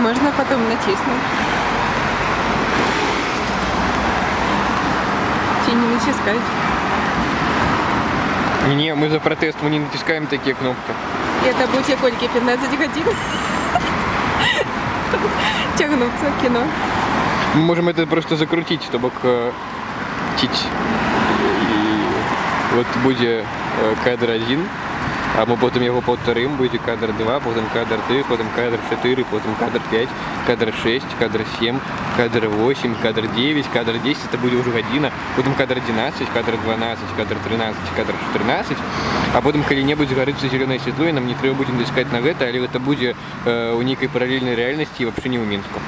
можно потом натиснуть. Чи не натискать. Не, мы за протест, мы не натискаем такие кнопки. Это будет Кольки 15 годин. Тягнуться в кино. Мы можем это просто закрутить, чтобы чить. І от буде е, кадр 1, а ми потім його повторимо, буде кадр 2, потім кадр 3, потім кадр 4, потім кадр 5, кадр 6, кадр 7, кадр 8, кадр 9, кадр 10, це буде вже година, потім кадр 11, кадр 12, кадр 13, кадр 14, а потім коли-небудь згориться зелене світло, і нам не треба буде натискати на гэта, але це буде е, у некой паралельной реальности і взагалі не у Мінську.